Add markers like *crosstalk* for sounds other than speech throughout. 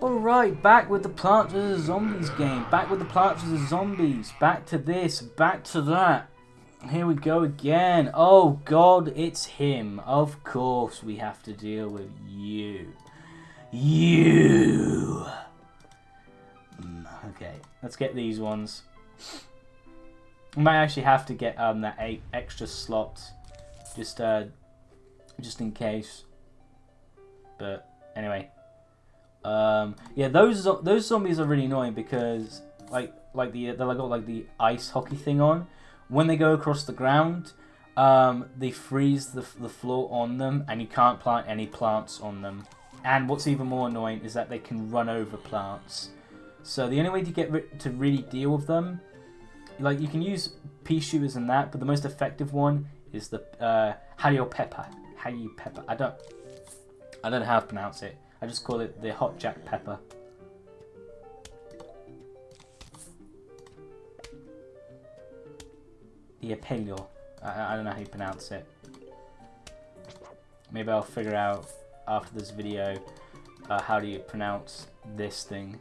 Alright, back with the Plants vs. Zombies game. Back with the Plants vs. Zombies. Back to this, back to that. Here we go again. Oh god, it's him. Of course we have to deal with you. You. Mm, okay, let's get these ones. We might actually have to get um that eight extra slot, just uh, just in case. But anyway, um, yeah, those those zombies are really annoying because like like the they got like the ice hockey thing on. When they go across the ground, um, they freeze the the floor on them, and you can't plant any plants on them. And what's even more annoying is that they can run over plants. So the only way to get to really deal with them, like you can use pea shooters and that, but the most effective one is the uh, pepper. Halio pepper. I don't, I don't know how to pronounce it. I just call it the hot jack pepper. The apelio. I, I don't know how you pronounce it. Maybe I'll figure out after this video uh, how do you pronounce this thing.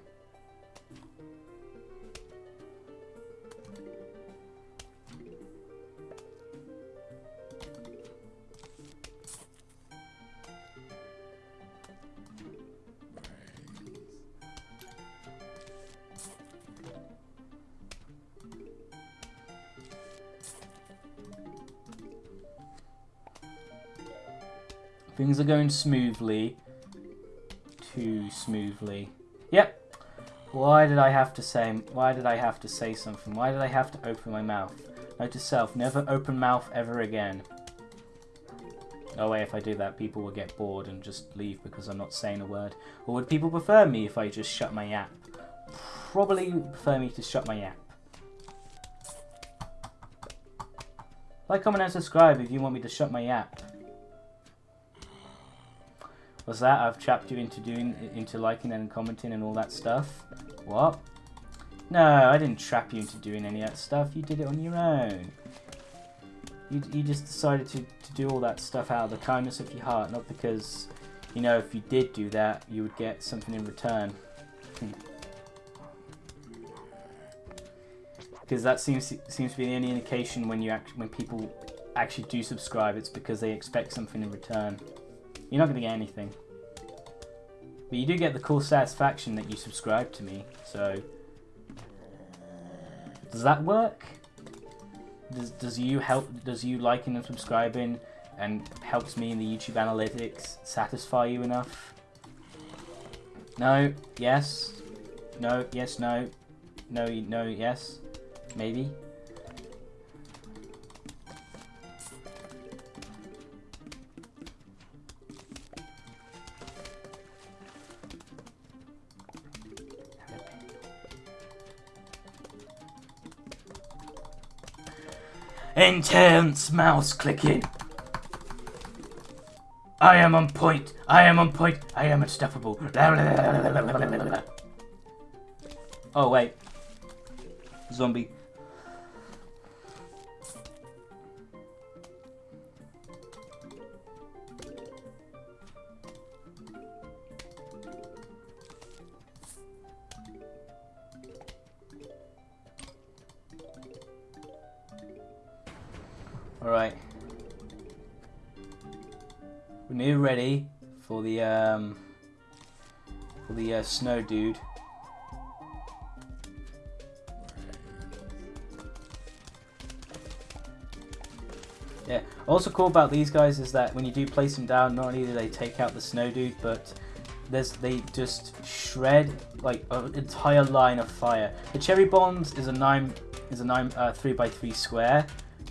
Things are going smoothly. Too smoothly. Yep. Why did I have to say, why did I have to say something? Why did I have to open my mouth? Note to self, never open mouth ever again. Oh wait, if I do that, people will get bored and just leave because I'm not saying a word. Or would people prefer me if I just shut my yap? Probably prefer me to shut my yap. Like, comment, and subscribe if you want me to shut my yap. Was that I've trapped you into doing into liking and commenting and all that stuff? What? No, I didn't trap you into doing any of that stuff. You did it on your own. You, you just decided to, to do all that stuff out of the kindness of your heart, not because, you know, if you did do that, you would get something in return. *laughs* Because that seems seems to be the only indication when you act, when people actually do subscribe, it's because they expect something in return. You're not going to get anything. But you do get the cool satisfaction that you subscribe to me, so... Does that work? Does, does you help, does you liking and subscribing and helps me in the YouTube analytics satisfy you enough? No, yes, no, yes, no, no, no, yes, maybe. Intense mouse clicking. I am on point. I am on point. I am unstoppable. *laughs* Oh, wait. Zombie. Alright. We're near ready for the um for the uh, snow dude. Yeah. Also cool about these guys is that when you do place them down, not only do they take out the snow dude, but there's they just shred like an entire line of fire. The cherry bombs is a nine is a nine uh, three by three square,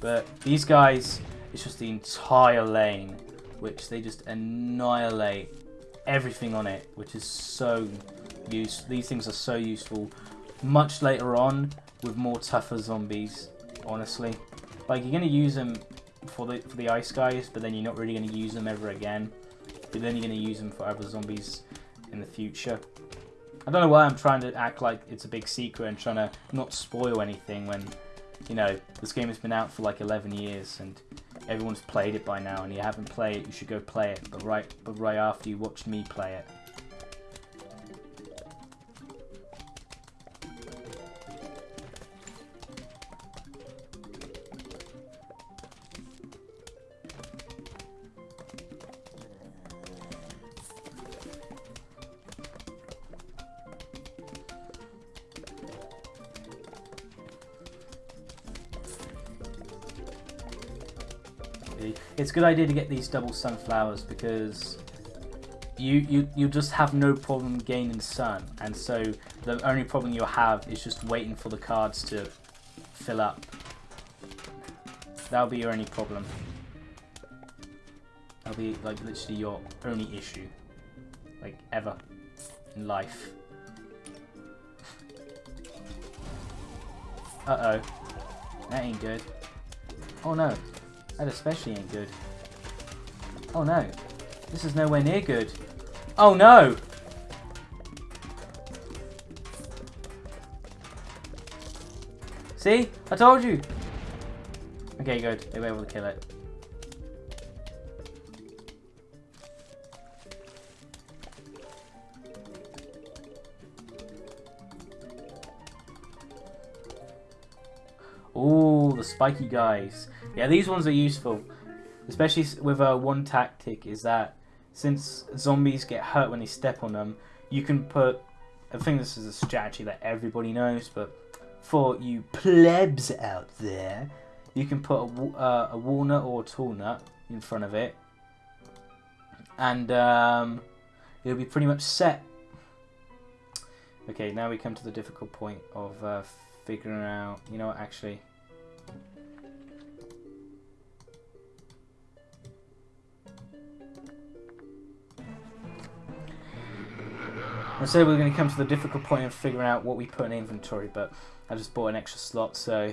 but these guys, it's just the entire lane, which they just annihilate everything on it, which is so use. These things are so useful. Much later on, with more tougher zombies, honestly. Like, you're going to use them for the, for the ice guys, but then you're not really going to use them ever again. But then you're going to use them for other zombies in the future. I don't know why I'm trying to act like it's a big secret and trying to not spoil anything when you know, this game has been out for like 11 years and everyone's played it by now and you haven't played it, you should go play it. But right, but right after you watched me play it. Good idea to get these double sunflowers because you you you just have no problem gaining sun, and so the only problem you'll have is just waiting for the cards to fill up. That'll be your only problem. That'll be like literally your only issue, like ever in life. Uh oh, that ain't good. Oh no, that especially ain't good. Oh no, this is nowhere near good. Oh no! See? I told you! Okay, good. They were able to kill it. Oh, the spiky guys. Yeah, these ones are useful. Especially with uh, one tactic is that since zombies get hurt when they step on them, you can put. I think this is a strategy that everybody knows, but for you plebs out there, you can put a, uh, a walnut or a tall nut in front of it, and um, it'll be pretty much set. Okay, now we come to the difficult point of uh, figuring out. You know what? Actually. And so we're going to come to the difficult point of figuring out what we put in inventory, but I just bought an extra slot, so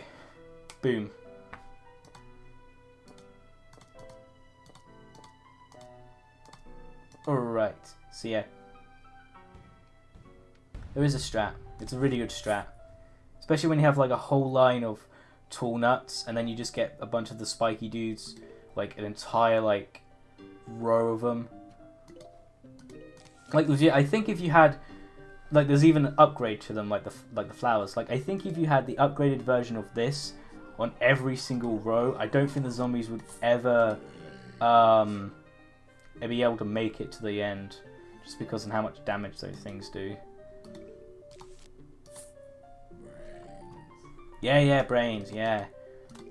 boom. Alright, so yeah. There is a strat. It's a really good strat. Especially when you have like a whole line of tall nuts, and then you just get a bunch of the spiky dudes, like an entire like row of them like legit, I think if you had like there's even an upgrade to them like the like the flowers. Like I think if you had the upgraded version of this on every single row, I don't think the zombies would ever um be able to make it to the end just because of how much damage those things do. Yeah, yeah, brains, yeah.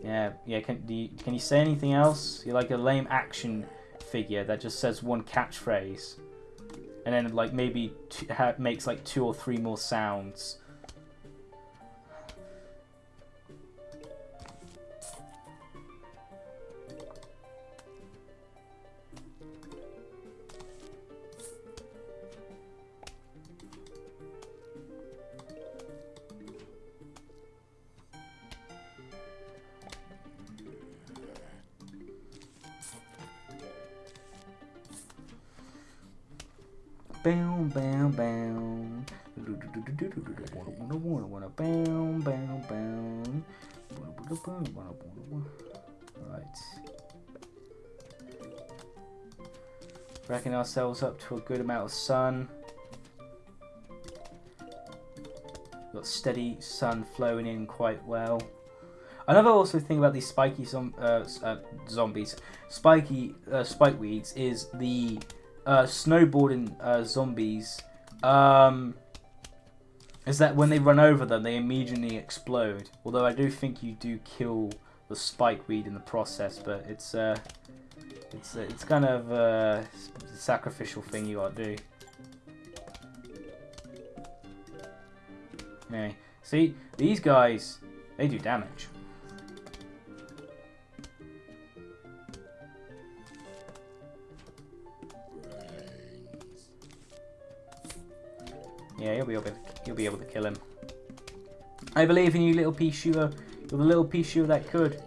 Yeah, yeah, can, you, can you say anything else? You're like a lame action figure that just says one catchphrase and then like maybe makes like two or three more sounds. Racking ourselves up to a good amount of sun. Got steady sun flowing in quite well. Another also thing about these spiky zom uh, uh, zombies, spiky uh, spike weeds, is the uh, snowboarding uh, zombies um, is that when they run over them, they immediately explode. Although I do think you do kill the spike weed in the process, but it's uh, it's uh, it's kind of a sacrificial thing you gotta do. Anyway, see these guys, they do damage. Yeah, you'll be able to, you'll be able to kill him. I believe in you, little pea shooter. You're the little pea shooter that could.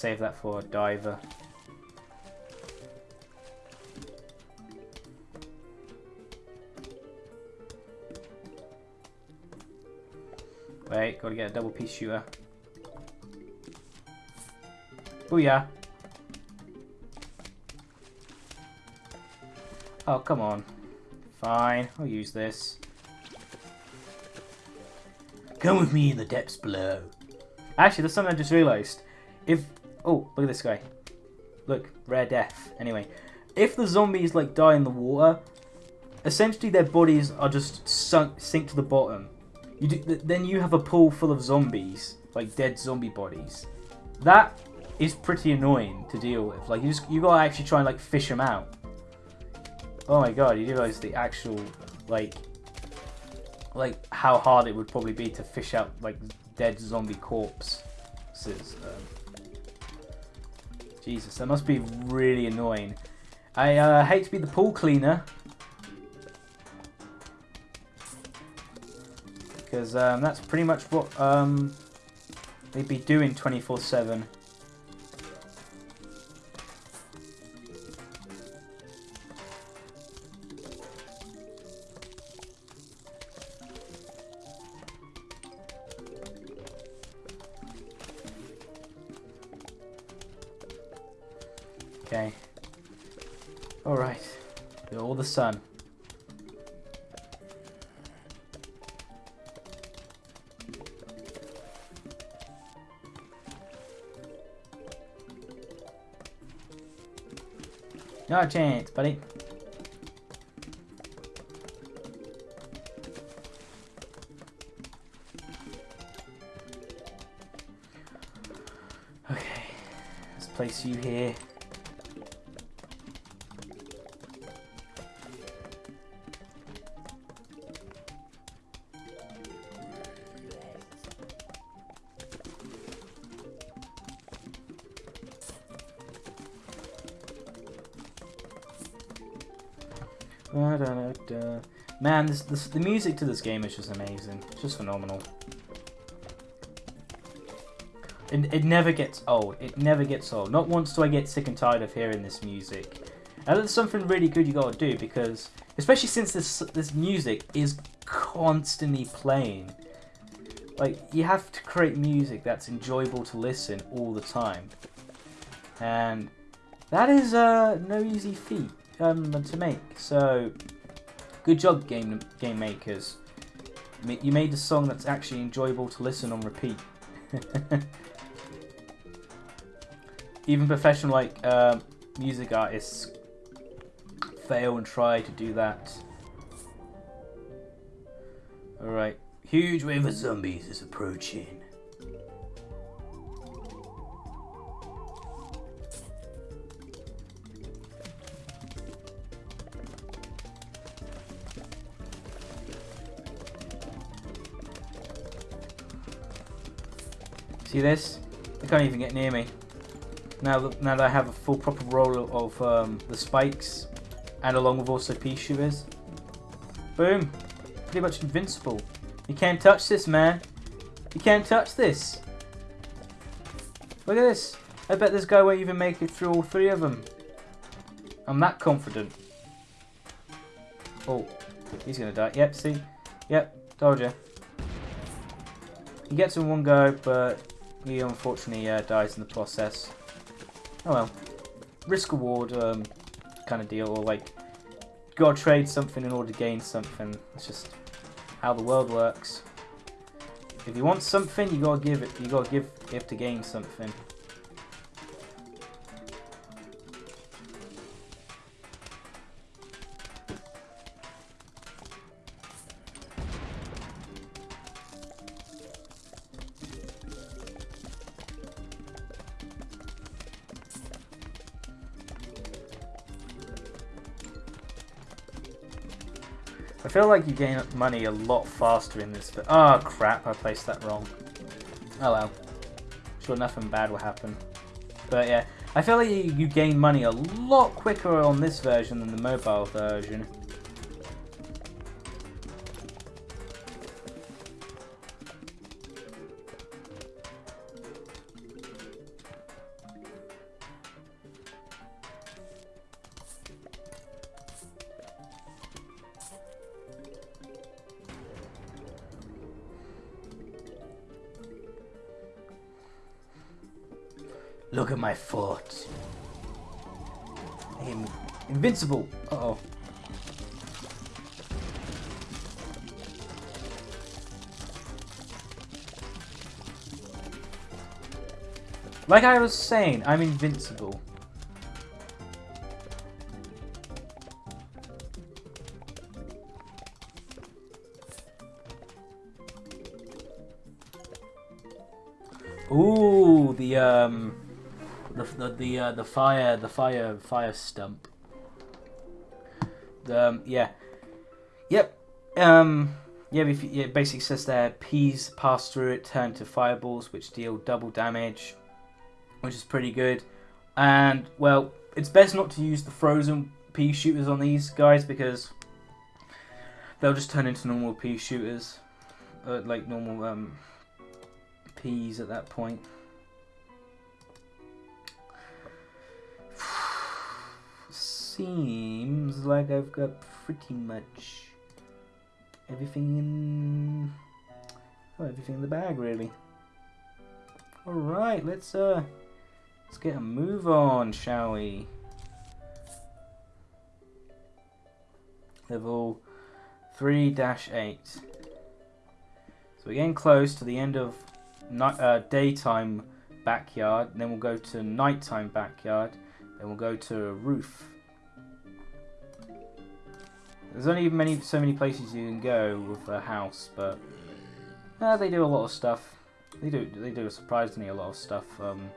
Save that for a diver. Wait, gotta get a double pea shooter. Booyah. Oh, come on. Fine, I'll use this. Come with me in the depths below. Actually, there's something I just realised. If... Oh, look at this guy. Look, rare death. Anyway, if the zombies, like, die in the water, essentially their bodies are just sunk sink to the bottom. You do, th- then you have a pool full of zombies, like dead zombie bodies. That is pretty annoying to deal with. Like you just you gotta actually try and like fish them out. Oh my god, you realize the actual like like how hard it would probably be to fish out like dead zombie corpses. Um, Jesus, that must be really annoying. I uh, hate to be the pool cleaner. Because um, that's pretty much what um, they'd be doing 24-7. The sun. No chance, buddy. Okay, let's place you here. This, this, the music to this game is just amazing. It's just phenomenal. It, it never gets old. It never gets old. Not once do I get sick and tired of hearing this music. And that's something really good you gotta do because, especially since this this music is constantly playing. Like, you have to create music that's enjoyable to listen all the time. And that is uh, no easy feat um, to make. So, good job, game game makers. You made a song that's actually enjoyable to listen on repeat. *laughs* Even professional like uh, music artists fail and try to do that. Alright. Huge wave of zombies is approaching. See this? They can't even get near me. Now that, now that I have a full proper roll of um, the spikes, and along with also pea shivers. Boom! Pretty much invincible. You can't touch this, man. You can't touch this. Look at this. I bet this guy won't even make it through all three of them. I'm that confident. Oh, he's gonna die. Yep, see? Yep, told you. He gets in one go, but he unfortunately uh, dies in the process. Oh well. Risk reward um, kind of deal, or like, gotta trade something in order to gain something. It's just how the world works. If you want something, you gotta give it. You gotta give it to gain something. Feel like you gain money a lot faster in this. but... Oh ah, crap, I placed that wrong. Oh well. Sure, nothing bad will happen. But yeah, I feel like you gain money a lot quicker on this version than the mobile version. Look at my fort. I'm invincible. Uh oh. Like I was saying, I'm invincible. The the uh, the fire the fire fire stump. Um, yeah, yep. Um, yeah, if, yeah, it basically says there peas pass through it turn to fireballs, which deal double damage, which is pretty good. And well, it's best not to use the frozen pea shooters on these guys because they'll just turn into normal pea shooters, uh, like normal um, peas at that point. Seems like I've got pretty much everything in everything in the bag really. All right, let's uh let's get a move on, shall we? Level 3-8. So we're getting close to the end of night, uh, daytime backyard, then we'll go to nighttime backyard, then we'll go to roof. There's only many so many places you can go with a house, but uh, they do a lot of stuff. They do they do surprisingly a lot of stuff um,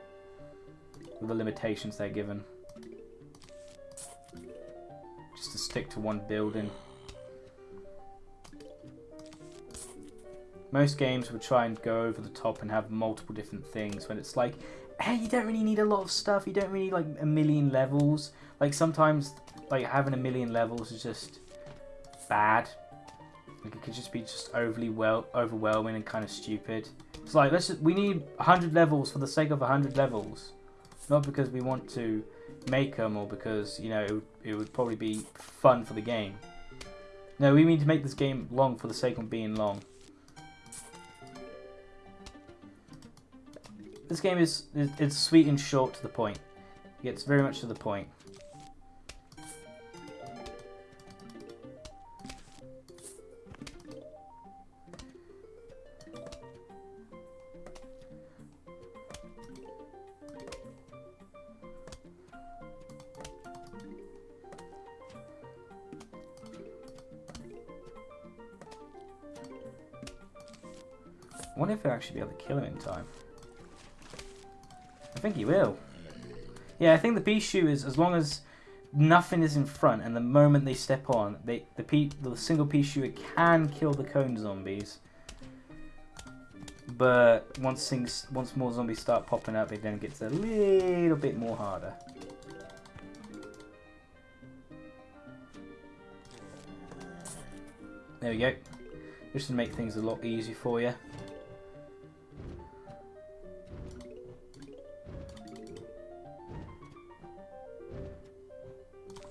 with the limitations they're given. Just to stick to one building. Most games would try and go over the top and have multiple different things when it's like, hey, you don't really need a lot of stuff. You don't really need like a million levels. Like sometimes, like having a million levels is just bad. Like it could just be just overly well overwhelming and kind of stupid. It's like let's just, we need 100 levels for the sake of 100 levels, not because we want to make them or because you know it would, it would probably be fun for the game. No, we mean to make this game long for the sake of being long. This game is it's sweet and short to the point. It gets very much to the point. Kill him in time. I think he will. Yeah, I think the pea is as long as nothing is in front, and the moment they step on, they the pea, the single pea shooter can kill the cone zombies. But once things, once more zombies start popping up, it then gets a little bit more harder. There we go. Just to make things a lot easier for you.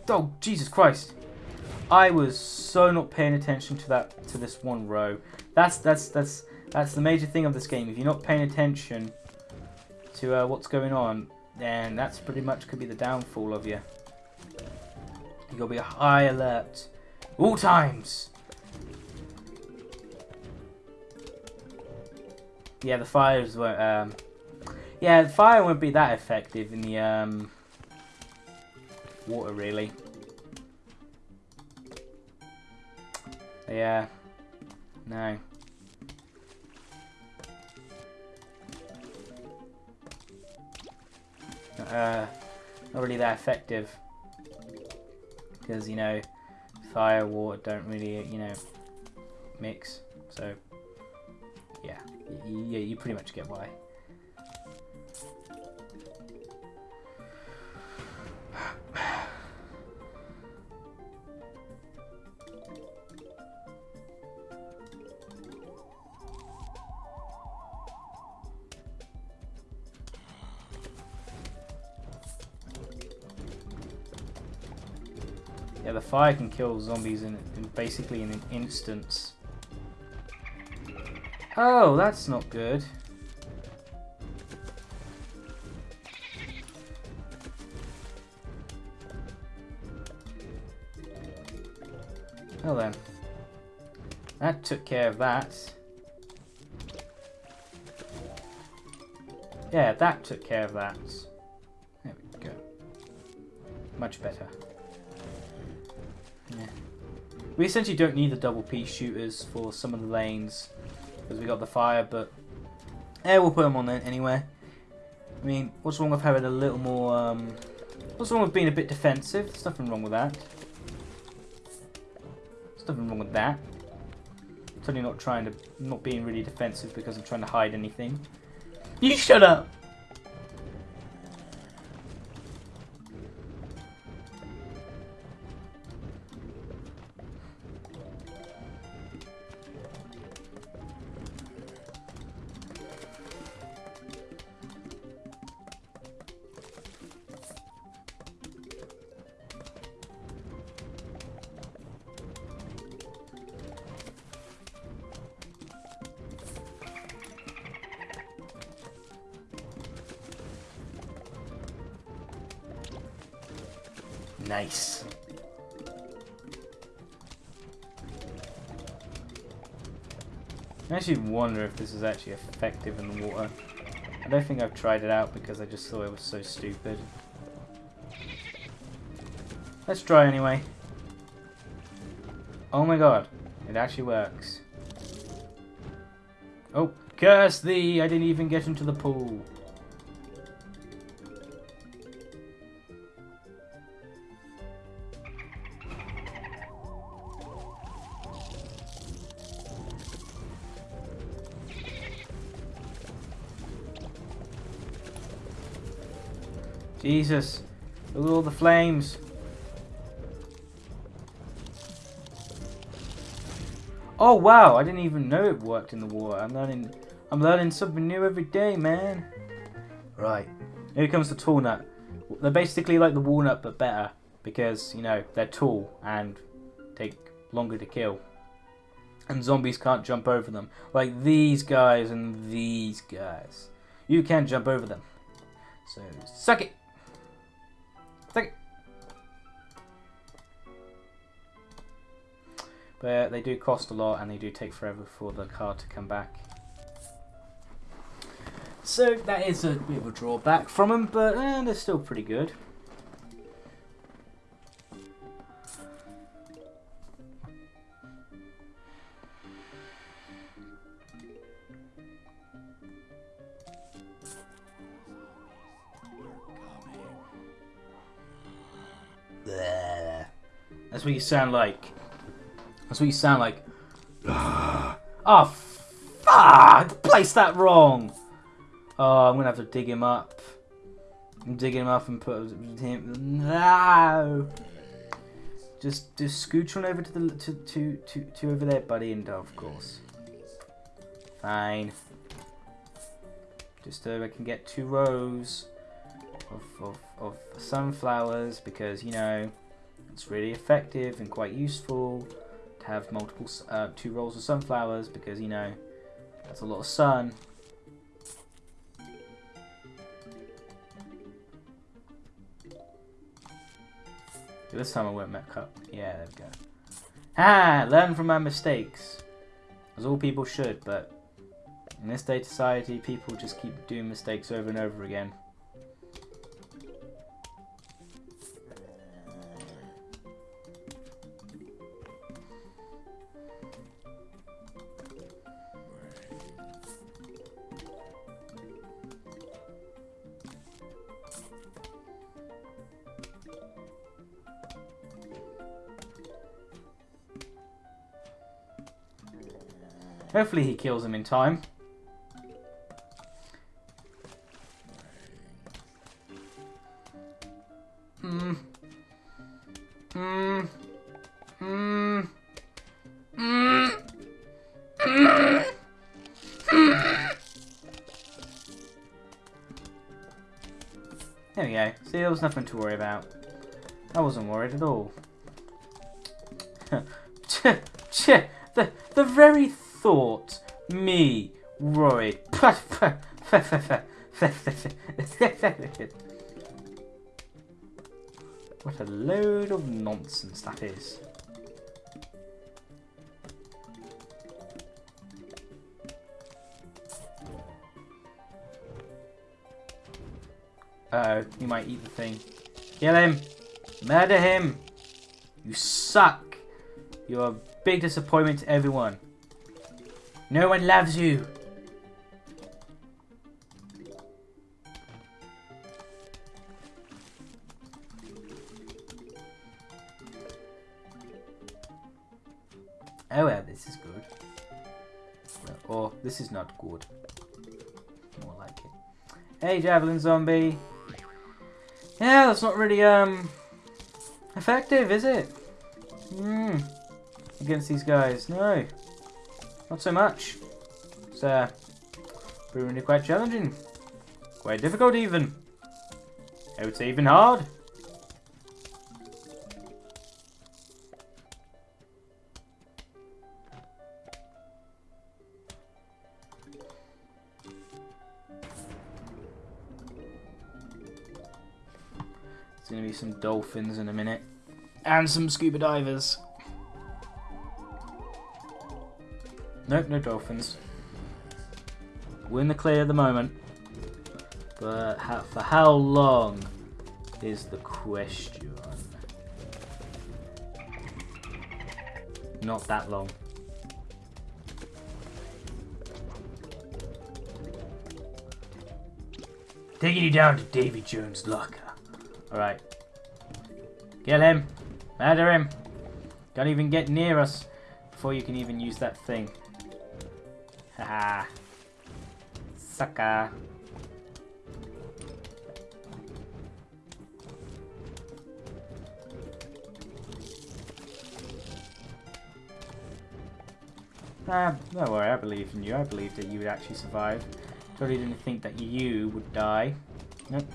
Oh, Jesus Christ. I was so not paying attention to that to this one row. That's that's that's that's the major thing of this game. If you're not paying attention to uh, what's going on, then that's pretty much could be the downfall of you. You gotta be high alert all times. Yeah, the fires won't. Um, yeah, the fire won't be that effective in the um, water, really. Yeah. No. Uh, not really that effective. Because, you know, fire, water don't really, you know, mix. So, yeah. Yeah, you pretty much get why. Yeah, the fire can kill zombies in, in basically in an instance. Oh, that's not good. Well then. That took care of that. Yeah, that took care of that. There we go. Much better. We essentially don't need the double pea shooters for some of the lanes because we got the fire, but Yeah, we'll put them on then anyway. I mean, what's wrong with having a little more, um... What's wrong with being a bit defensive? There's nothing wrong with that. There's nothing wrong with that. Certainly not trying to... Not being really defensive because I'm trying to hide anything. You shut up! Nice. I actually wonder if this is actually effective in the water. I don't think I've tried it out because I just thought it was so stupid. Let's try anyway. Oh my god, it actually works. Oh, curse thee! I didn't even get into the pool. Jesus. Look at all the flames. Oh wow, I didn't even know it worked in the water. I'm learning I'm learning something new every day, man. Right. Here comes the tall nut. They're basically like the walnut but better because, you know, they're tall and take longer to kill. And zombies can't jump over them. Like these guys and these guys. You can jump over them. So, suck it! But they do cost a lot and they do take forever for the car to come back. So that is a bit of a drawback from them, but eh, they're still pretty good. That's what you sound like. That's what you sound like. Ah. oh, fuck! Place that wrong! Oh, I'm gonna have to dig him up. Digging him up and put him. No! Just, just scooch on over to the to to to, to over there, buddy, and of course. Fine. Just so I can get two rows of, of, of sunflowers because you know it's really effective and quite useful to have multiple, uh, two rolls of sunflowers because, you know, that's a lot of sun. This time I won't met cut. Yeah, there we go. Ah, learn from my mistakes. As all people should, but in this day society, people just keep doing mistakes over and over again. Hopefully he kills him in time. Hmm. Hmm. Hmm. Hmm. There we go. See, there was nothing to worry about. I wasn't worried at all. *laughs* the, the very thought me, Roy. *laughs* what a load of nonsense that is. Uh oh, he might eat the thing. Kill him! Murder him! You suck! You're a big disappointment to everyone. No one loves you. Oh well, this is good. Or, oh, this is not good. More like it. Hey, Javelin Zombie. Yeah, that's not really, um... Effective, is it? Hmm. Against these guys, no. Not so much. It's uh, proving it quite challenging. Quite difficult even. I would say even hard. There's going to be some dolphins in a minute. And some scuba divers. Nope, no dolphins. We're in the clear at the moment. But how, for how long is the question? Not that long. Taking you down to Davy Jones' locker. Alright. Kill him. Murder him. Don't even get near us before you can even use that thing. Haha. Sucker. Ah, don't worry, I believed in you. I believed that you would actually survive. Totally didn't think that you would die. Nope.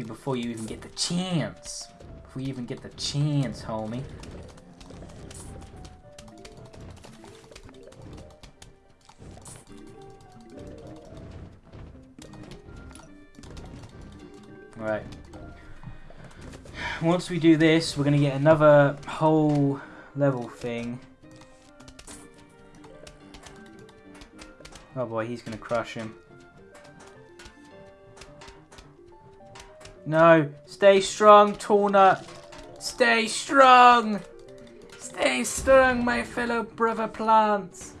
Before you even get the chance. Before you even get the chance, homie. Alright. Once we do this, we're gonna get another whole level thing. Oh boy, he's gonna crush him. No, stay strong, Torna. Stay strong. Stay strong, my fellow brother plants.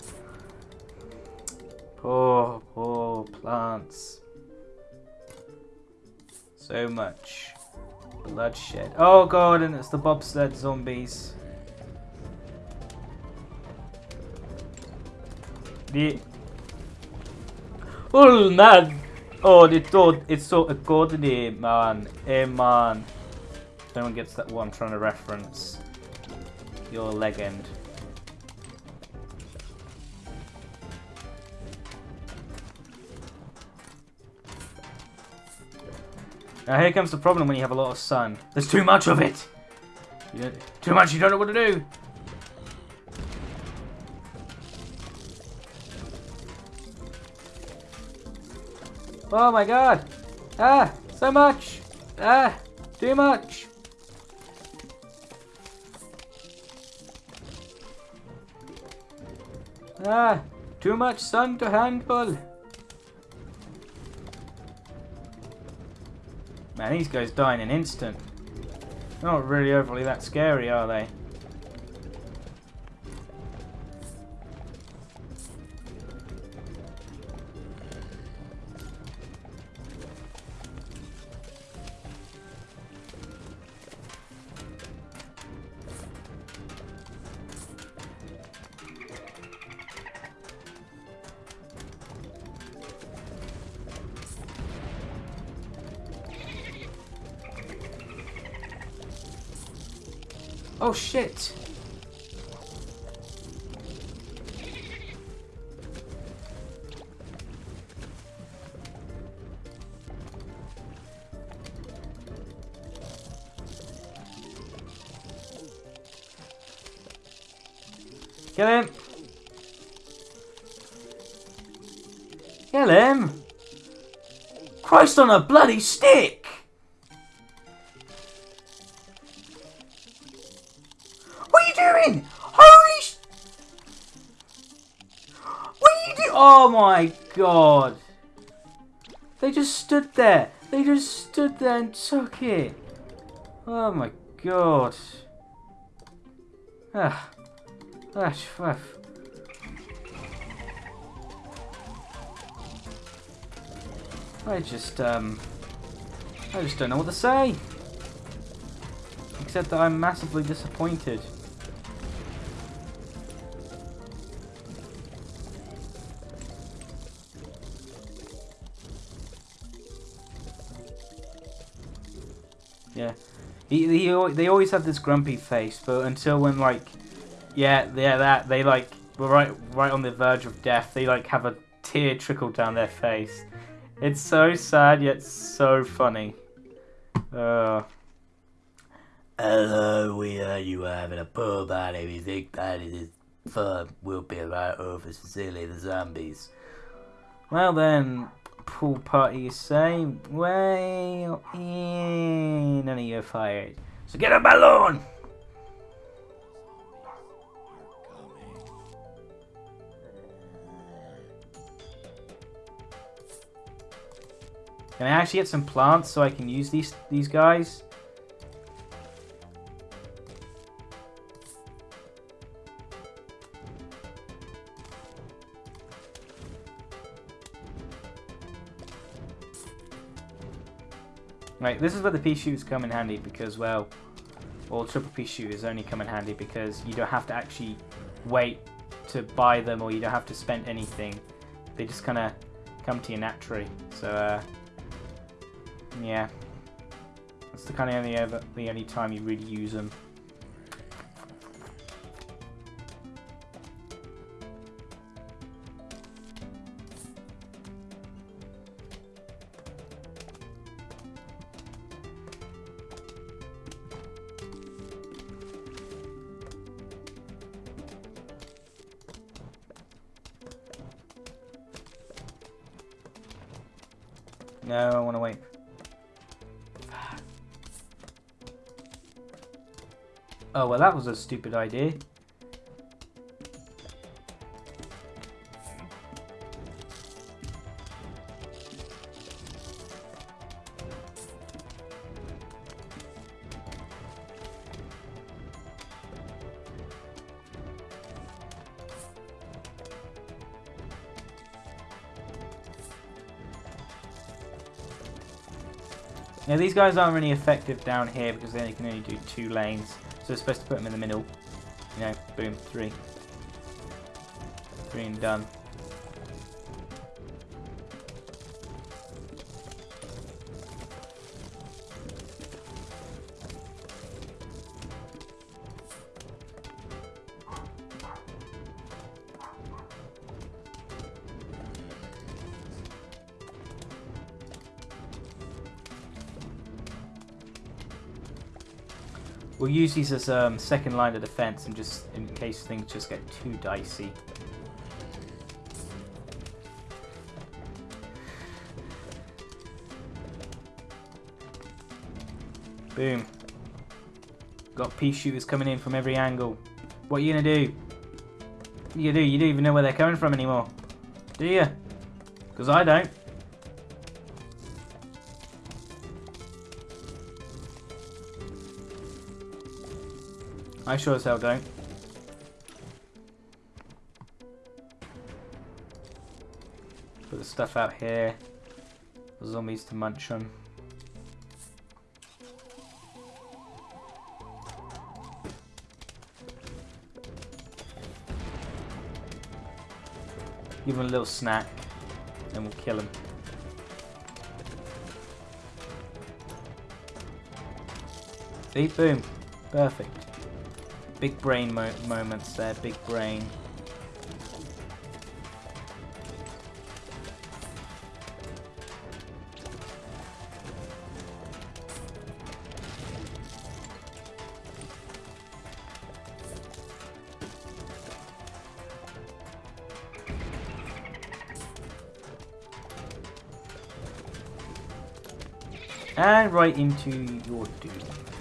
Poor, poor plants. So much bloodshed. Oh god, and it's the bobsled zombies. The man, Oh, it's so, it's so a good name, man. Hey, man. No one gets that one, I'm trying to reference. Your legend. Now here comes the problem when you have a lot of sun. There's too much of it! too much, you don't know what to do! Oh my god! Ah! So much! Ah! Too much! Ah! Too much sun to handle! Man, these guys die in an instant. Not really overly that scary, are they? Oh shit! Kill him! Kill him! Christ on a bloody stick! God. They just stood there. They just stood there and took it. Oh my god. Ah. Ah, ah. I just, um... I just don't know what to say. Except that I'm massively disappointed. Yeah. He, he, they always have this grumpy face, but until when, like, yeah, yeah, that, they, like, were right, right on the verge of death, they, like, have a tear trickle down their face. It's so sad, yet so funny. Uh... Hello, we heard you were having a poor party. We think that is fun. We'll be right over to Silly the Zombies. Well then, pool party you say? Well, yeah, none of you fired. So get a balloon! Can I actually get some plants so I can use these these guys? Right, this is where the pea shoes come in handy because, well, or triple pea shooters only come in handy because you don't have to actually wait to buy them or you don't have to spend anything. They just kind of come to you naturally. So, uh, yeah. That's the kind of only ever, the only time you really use them. That was a stupid idea. Now these guys aren't really effective down here because they can only do two lanes. We're supposed to put them in the middle. You know, boom, three. Three and done. Use these as um, second line of defense and just in case things just get too dicey. Boom. Got pea shooters coming in from every angle. What are you gonna do? You do? You don't even know where they're coming from anymore. Do you? Because I don't. I sure as hell don't. Put the stuff out here. Zombies to munch on. Give him a little snack, and we'll kill him. See, boom, perfect. Big brain mo moments there, big brain. And right into your doom.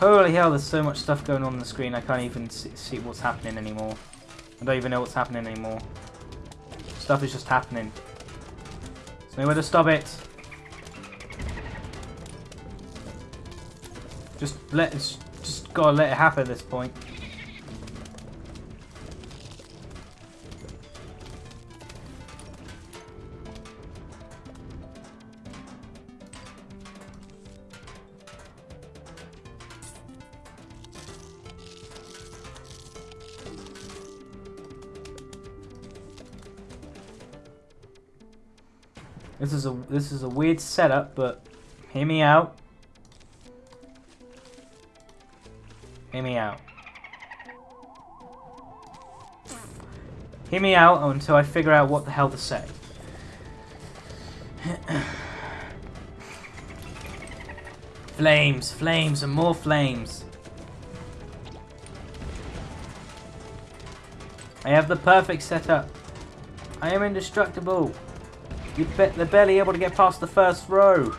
Holy hell, there's so much stuff going on on the screen, I can't even see, what's happening anymore. I don't even know what's happening anymore. Stuff is just happening. There's nowhere to stop it. Just let it's just gotta let it happen at this point. This is a weird setup, but hear me out. Hear me out. Hear me out until I figure out what the hell to say. *coughs* flames, flames, and more flames. I have the perfect setup. I am indestructible. You bet they're barely able to get past the first row.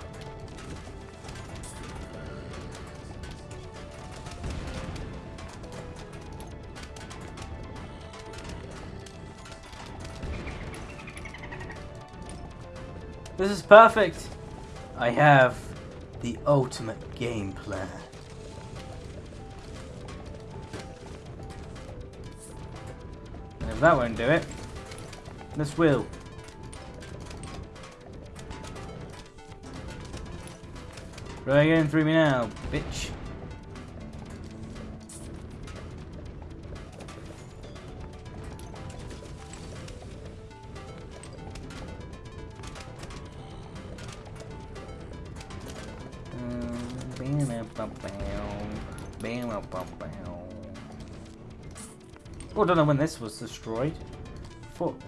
This is perfect. I have the ultimate game plan. And if that won't do it, this will. Try again through me now, bitch. Mm, oh, I don't know when this was destroyed. Thought,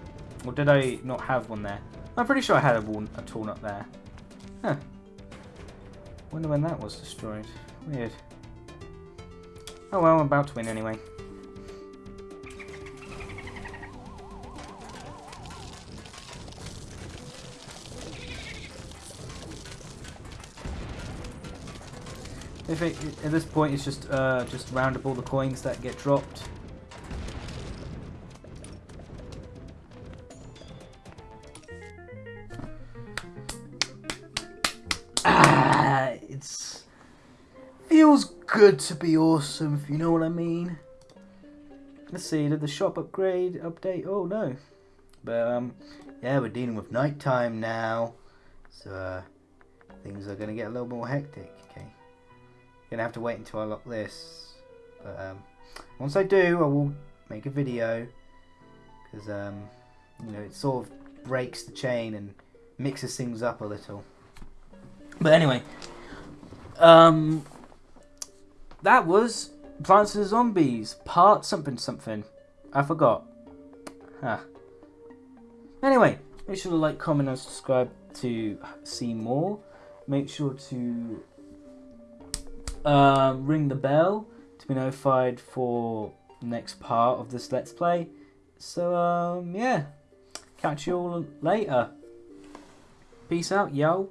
or did I not have one there? I'm pretty sure I had a, wall, a up there. Wonder when that was destroyed. Weird. Oh well, I'm about to win anyway. If it, at this point it's just uh, just round up all the coins that get dropped. Good to be awesome, if you know what I mean. Let's see, did the shop upgrade update? Oh no, but um, yeah, we're dealing with nighttime now, so uh, things are gonna get a little more hectic. Okay, gonna have to wait until I lock this, but um, once I do, I will make a video because um, you know it sort of breaks the chain and mixes things up a little. But anyway, um, that was Plants and Zombies part something something. I forgot. Huh. Anyway, make sure to like, comment, and subscribe to see more. Make sure to um, ring the bell to be notified for next part of this Let's Play. So, um, yeah. Catch you all later. Peace out, yo.